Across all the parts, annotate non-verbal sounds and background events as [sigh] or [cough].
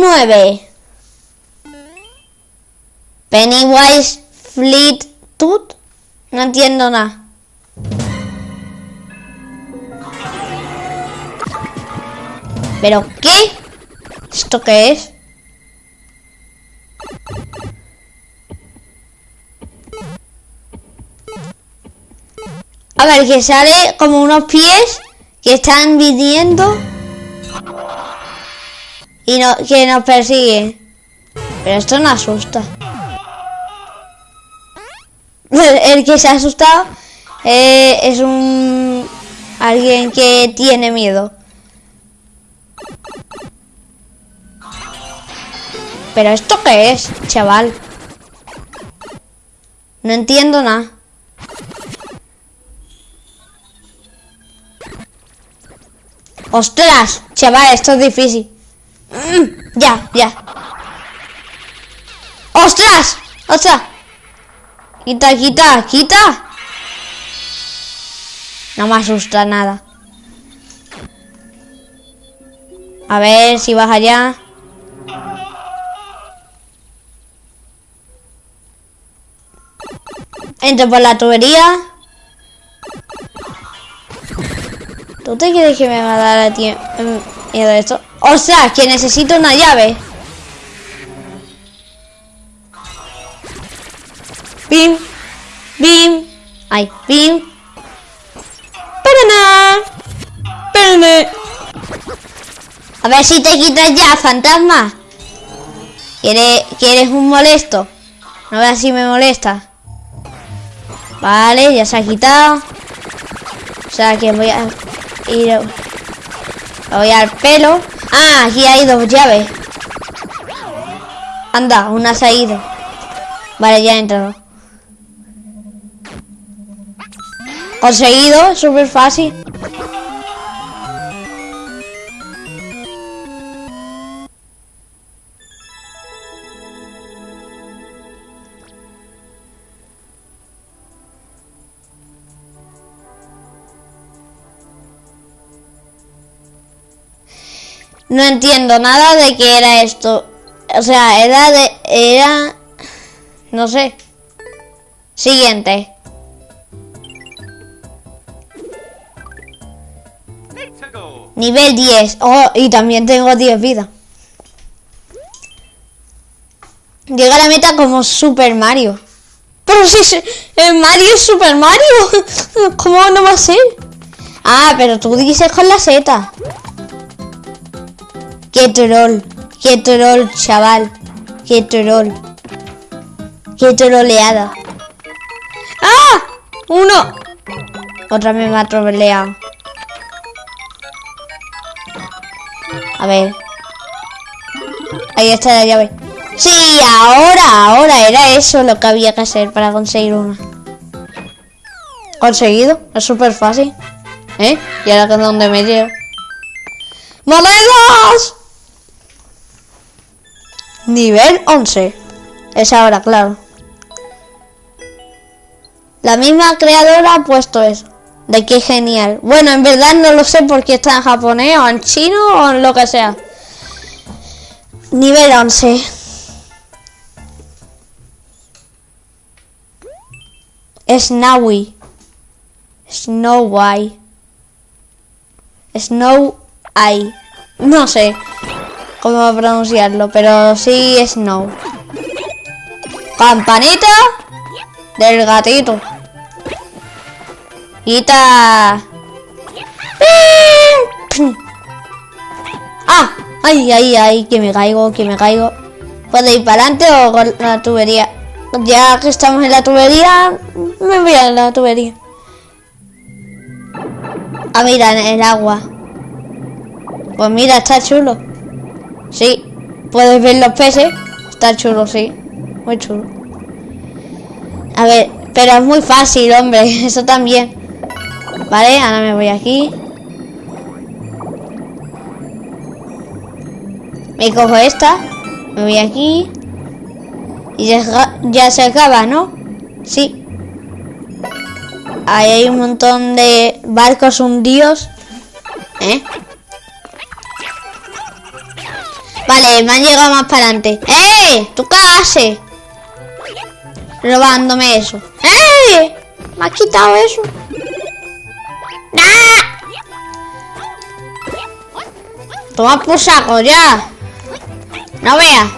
9. Pennywise Fleet Tooth. No entiendo nada. ¿Pero qué? ¿Esto qué es? A ver, que sale como unos pies que están viniendo y no, que nos persigue. Pero esto no asusta. [laughs] El que se ha asustado eh, es un alguien que tiene miedo. ¿Pero esto qué es, chaval? No entiendo nada. ¡Ostras! Chaval, esto es difícil. Mm, ya, ya. ¡Ostras! ¡Ostras! Quita, quita, quita. No me asusta nada. A ver si vas allá. Entro por la tubería. ¿Tú te crees que me va a dar a ti miedo esto? O sea, que necesito una llave. Bim. Bim. Ay, bim. Pero Espérame. A ver si te quitas ya, fantasma. ¿Quieres, ¿Quieres un molesto? A ver si me molesta. Vale, ya se ha quitado. O sea que voy a ir... Voy al pelo. Ah, aquí hay dos llaves. Anda, una se ha ido. Vale, ya he entrado. Conseguido, súper fácil. No entiendo nada de qué era esto. O sea, era de... Era... No sé. Siguiente. Nivel 10. Oh, y también tengo 10 vidas. Llega a la meta como Super Mario. Pero si el Mario es Super Mario. [laughs] ¿Cómo no va a ser? Ah, pero tú dices con la Z. Qué troll. Qué troll, chaval. Qué troll. Qué troleada. ¡Ah! ¡Uno! Otra vez me ha troleado. A ver. Ahí está la llave. Sí, ahora, ahora era eso lo que había que hacer para conseguir una. Conseguido, es súper fácil. ¿Eh? Y ahora es donde me llevo. ¡Monedas! Nivel 11. Es ahora, claro. La misma creadora ha puesto eso. De qué genial. Bueno, en verdad no lo sé porque está en japonés o en chino o en lo que sea. Nivel 11. Snowy. Snow Snow Eye. No sé cómo pronunciarlo, pero sí Snow. Campanita del gatito. Quita. [coughs] ¡Ah! ¡Ay, ay, ay! Que me caigo, que me caigo. ¿Puedo ir para adelante o con la tubería? Ya que estamos en la tubería, me voy a la tubería. Ah, mira, en el agua. Pues mira, está chulo. Sí, puedes ver los peces. Está chulo, sí. Muy chulo. A ver, pero es muy fácil, hombre. [laughs] Eso también. Vale, ahora me voy aquí. Me cojo esta. Me voy aquí. Y ya, se acaba, ¿no? Sí. Ahí hay un montón de barcos hundidos. ¿Eh? Vale, me han llegado más para adelante. ¡Eh! ¿Tú qué haces? Robándome eso. ¡Eh! Me has quitado eso. ¡Ah! Toma por saco ya. No veas.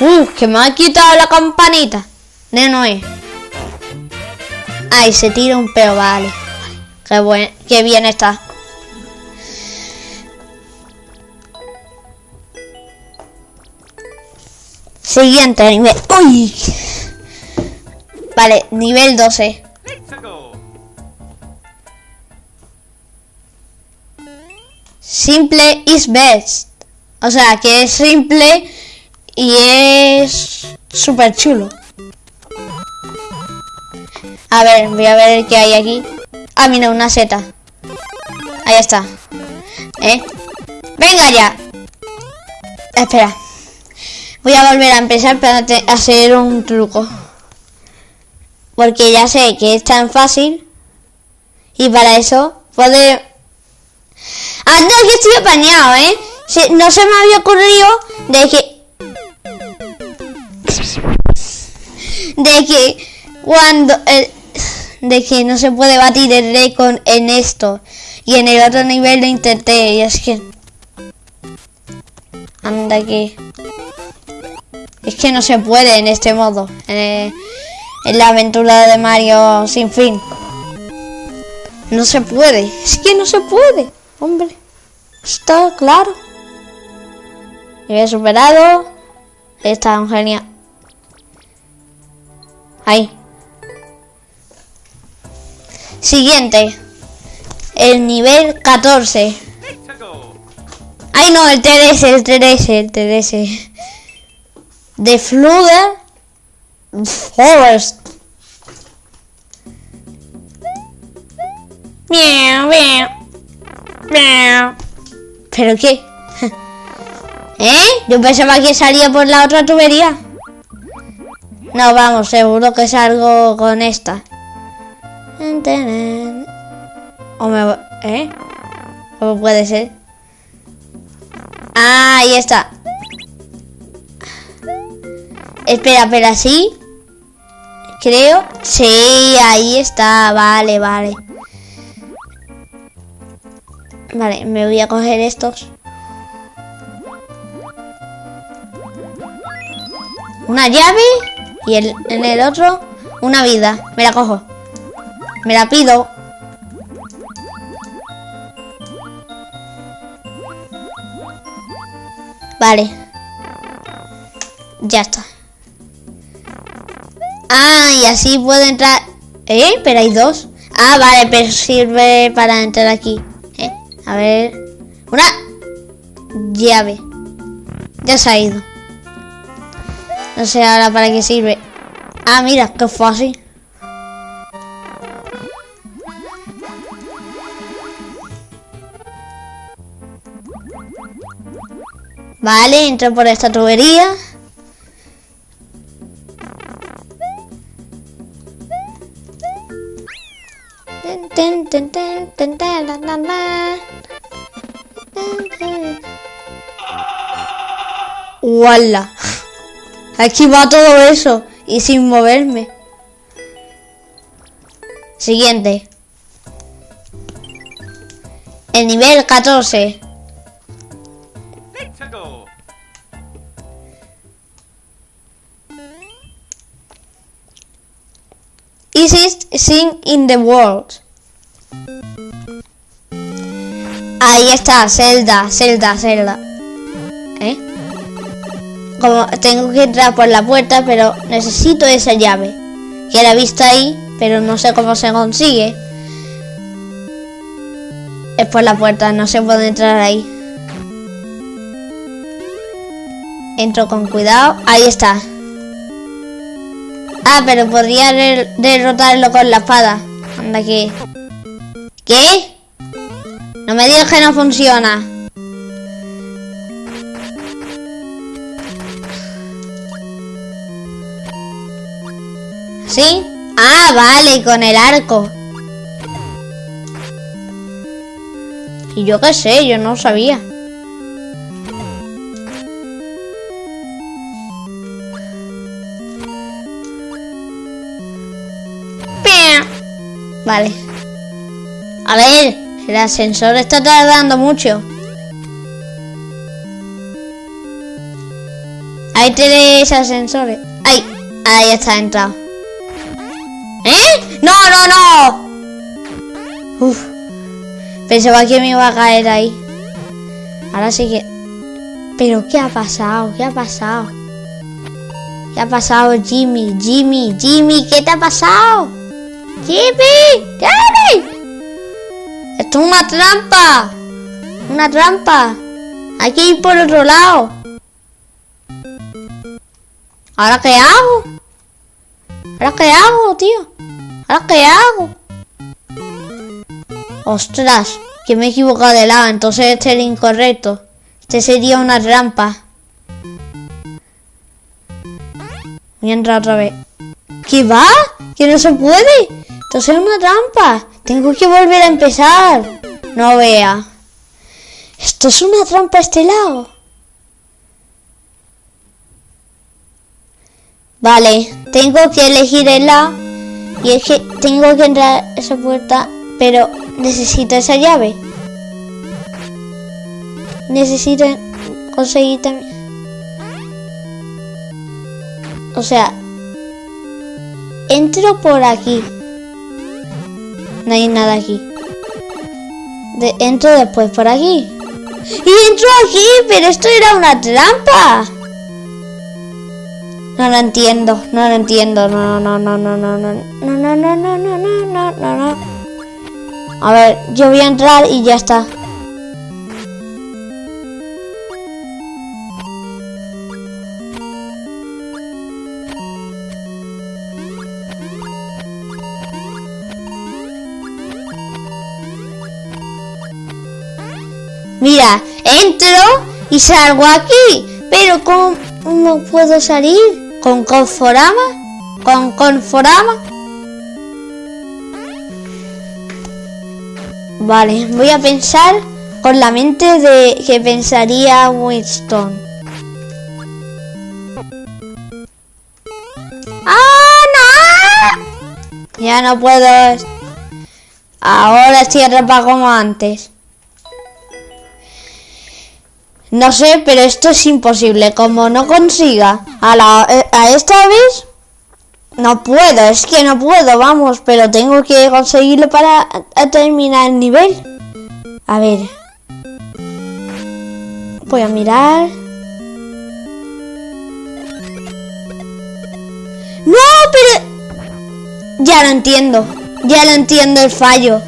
Uh, que me ha quitado la campanita. De Noé. Ay, se tira un peo, vale. Qué, buen, qué bien está. Siguiente nivel. ¡Uy! Vale, nivel 12. Simple is best. O sea, que es simple y es súper chulo. A ver, voy a ver qué hay aquí. Ah, mira, una seta. Ahí está. ¿Eh? ¡Venga ya! Espera. Voy a volver a empezar para hacer un truco. Porque ya sé que es tan fácil. Y para eso puede... Ah, no, que estoy apañado, ¿eh? no se me había ocurrido de que... De que cuando... de que no se puede batir el récord en esto. Y en el otro nivel lo intenté y es que... Anda que... Es que no se puede en este modo. En, la aventura de Mario sin fin. No se puede. Es que no se puede. Hombre. Está claro. he superado. Está genial. Ahí. Siguiente. El nivel 14. Ay no, el TDS, el TDS, el TDS. The Flood Forest. ¿Pero qué? [laughs] ¿Eh? Yo pensaba que salía por la otra tubería. No, vamos, seguro que salgo con esta. O me... ¿Eh? ¿Cómo puede ser? Ah, ahí está. Espera, espera, ¿sí? Creo. Sí, ahí está. Vale, vale. Vale, me voy a coger estos. Una llave y el, en el otro una vida. Me la cojo. Me la pido. Vale. Ya está. Ah, y así puedo entrar... ¿Eh? Pero hay dos. Ah, vale, pero sirve para entrar aquí. ¿Eh? A ver... Una... Llave. Ya se ha ido. No sé ahora para qué sirve. Ah, mira, qué fácil. Vale, entro por esta tubería. ¡Wala! Aquí va todo eso y sin moverme. Siguiente. El nivel 14. Easiest thing in the world. Ahí está, Zelda, Zelda, Zelda. Como tengo que entrar por la puerta, pero necesito esa llave. Que la he visto ahí, pero no sé cómo se consigue. Es por la puerta, no se puede entrar ahí. Entro con cuidado. Ahí está. Ah, pero podría derrotarlo con la espada. Anda aquí. ¿Qué? No me digas que no funciona. ¿Sí? Ah, vale, con el arco. Y yo qué sé, yo no sabía. Vale. A ver, el ascensor está tardando mucho. Hay tres ascensores. ¡Ay! Ahí está entrado. Uf. Pensaba que me iba a caer ahí. Ahora sí que... ¿Pero qué ha pasado? ¿Qué ha pasado? ¿Qué ha pasado, Jimmy? Jimmy, Jimmy, ¿qué te ha pasado? Jimmy, Jimmy. Esto es una trampa. Una trampa. Hay que ir por otro lado. ¿Ahora qué hago? ¿Ahora qué hago, tío? ¿Ahora qué hago? Ostras, que me he equivocado de lado, entonces este es el incorrecto. Este sería una trampa. Voy a entrar otra vez. ¿Qué va? ¿Que no se puede? Entonces es una trampa. Tengo que volver a empezar. No vea. Esto es una trampa este lado. Vale, tengo que elegir el lado. Y es que tengo que entrar a esa puerta, pero necesito esa llave. Necesito conseguir también... O sea, entro por aquí. No hay nada aquí. De, entro después por aquí. Y entro aquí, pero esto era una trampa. No lo entiendo, no lo entiendo. No, no, no, no, no, no, no, no, no, no, no, no, no, no. A ver, yo voy a entrar y ya está. Mira, entro y salgo aquí. Pero ¿cómo puedo salir? ¿Con Conforama? ¿Con Conforama? Vale, voy a pensar con la mente de que pensaría Winston. ¡Ah, no! Ya no puedo. Ahora estoy atrapado como antes. No sé, pero esto es imposible. Como no consiga a, la, eh, a esta vez, no puedo. Es que no puedo, vamos. Pero tengo que conseguirlo para terminar el nivel. A ver. Voy a mirar. No, pero... Ya lo entiendo. Ya lo entiendo el fallo.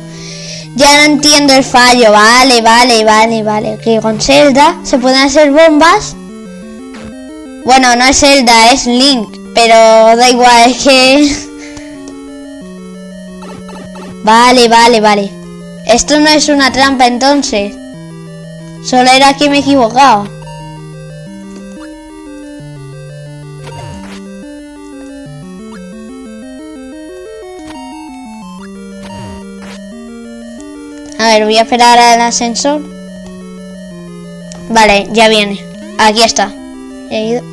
Ya no entiendo el fallo, vale, vale, vale, vale. Que con Zelda se pueden hacer bombas. Bueno, no es Zelda, es Link. Pero da igual, es que... Vale, vale, vale. Esto no es una trampa entonces. Solo era que me he equivocado. A ver, voy a esperar al ascensor. Vale, ya viene. Aquí está. He ido.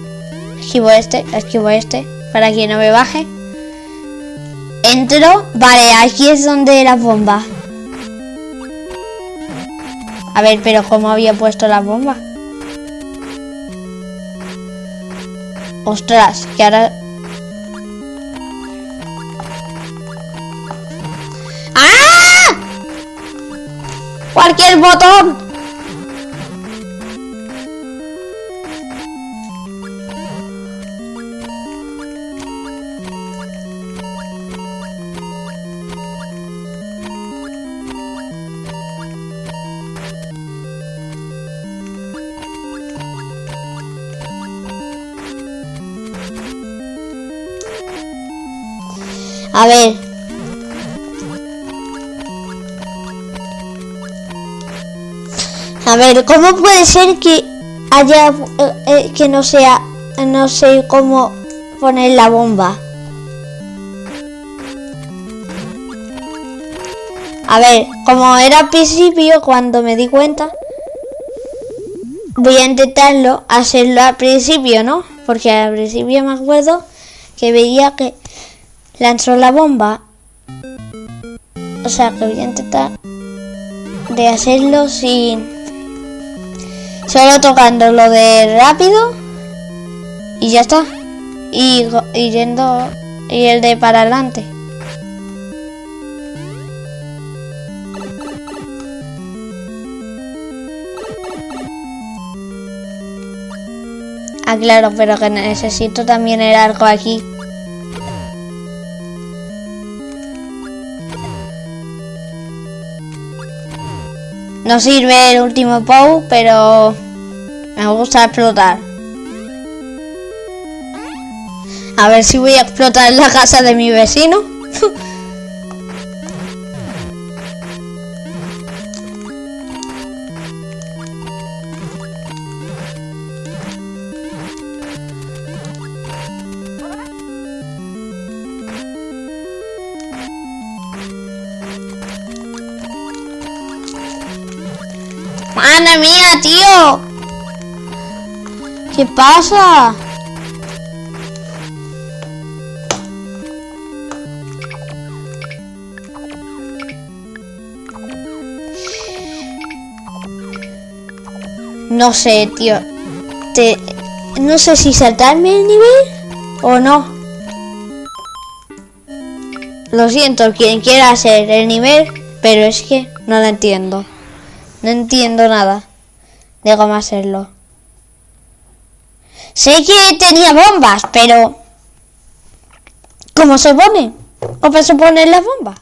Esquivo este, esquivo este. Para que no me baje. Entro. Vale, aquí es donde la bomba. A ver, pero ¿cómo había puesto la bomba? Ostras, que ahora cualquier botón. A ver, A ver, ¿cómo puede ser que haya eh, eh, que no sea no sé cómo poner la bomba? A ver, como era al principio cuando me di cuenta, voy a intentarlo hacerlo al principio, ¿no? Porque al principio me acuerdo que veía que lanzó la bomba O sea, que voy a intentar de hacerlo sin... Solo tocando lo de rápido. Y ya está. Y, yendo... Y el de para adelante. Ah, claro, pero que necesito también el arco aquí. No sirve el último POW, pero me gusta explotar. A ver si voy a explotar la casa de mi vecino. ¡Madre mía, tío! ¿Qué pasa? No sé, tío. Te... No sé si saltarme el nivel o no. Lo siento, quien quiera hacer el nivel, pero es que no lo entiendo. No entiendo nada de cómo hacerlo. Sé que tenía bombas, pero... ¿Cómo se pone? ¿Cómo se ponen las bombas?